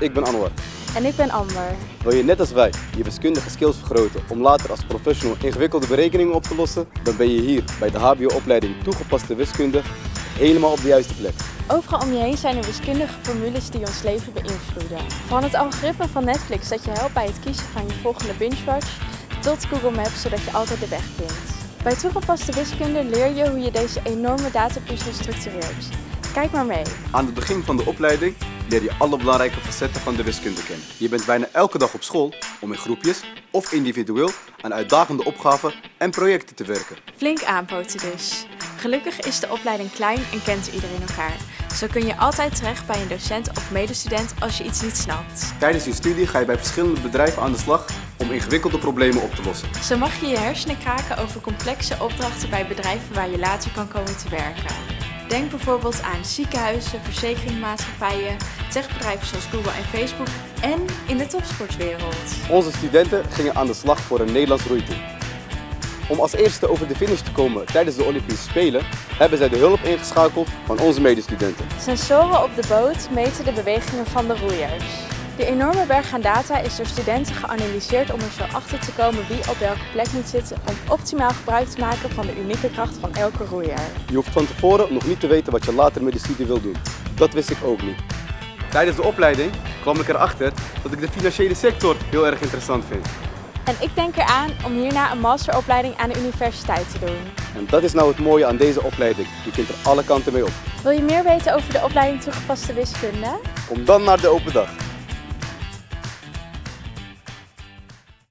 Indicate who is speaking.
Speaker 1: Ik ben Anwar.
Speaker 2: En ik ben Amber.
Speaker 1: Wil je net als wij je wiskundige skills vergroten om later als professional ingewikkelde berekeningen op te lossen? Dan ben je hier bij de HBO-opleiding Toegepaste Wiskunde helemaal op de juiste plek.
Speaker 2: Overal om je heen zijn er wiskundige formules die ons leven beïnvloeden. Van het algoritme van Netflix dat je helpt bij het kiezen van je volgende binge-watch, tot Google Maps zodat je altijd de weg vindt. Bij toegepaste wiskunde leer je hoe je deze enorme datapuzzel structureert. Kijk maar mee.
Speaker 1: Aan het begin van de opleiding leer je alle belangrijke facetten van de wiskunde kennen. Je bent bijna elke dag op school om in groepjes of individueel aan uitdagende opgaven en projecten te werken.
Speaker 2: Flink aanpoten dus. Gelukkig is de opleiding klein en kent iedereen elkaar. Zo kun je altijd terecht bij een docent of medestudent als je iets niet snapt.
Speaker 1: Tijdens je studie ga je bij verschillende bedrijven aan de slag om ingewikkelde problemen op te lossen.
Speaker 2: Zo mag je je hersenen kraken over complexe opdrachten bij bedrijven waar je later kan komen te werken. Denk bijvoorbeeld aan ziekenhuizen, verzekeringsmaatschappijen, techbedrijven zoals Google en Facebook en in de topsportwereld.
Speaker 1: Onze studenten gingen aan de slag voor een Nederlands roeiteam. Om als eerste over de finish te komen tijdens de Olympische Spelen hebben zij de hulp ingeschakeld van onze medestudenten.
Speaker 2: Sensoren op de boot meten de bewegingen van de roeiers. Die enorme berg aan data is door studenten geanalyseerd om er zo achter te komen wie op welke plek moet zitten om optimaal gebruik te maken van de unieke kracht van elke roeier.
Speaker 1: Je hoeft van tevoren nog niet te weten wat je later met de studie wil doen. Dat wist ik ook niet. Tijdens de opleiding kwam ik erachter dat ik de financiële sector heel erg interessant vind.
Speaker 2: En ik denk eraan om hierna een masteropleiding aan de universiteit te doen.
Speaker 1: En dat is nou het mooie aan deze opleiding. Je kunt er alle kanten mee op.
Speaker 2: Wil je meer weten over de opleiding toegepaste wiskunde?
Speaker 1: Kom dan naar de open dag.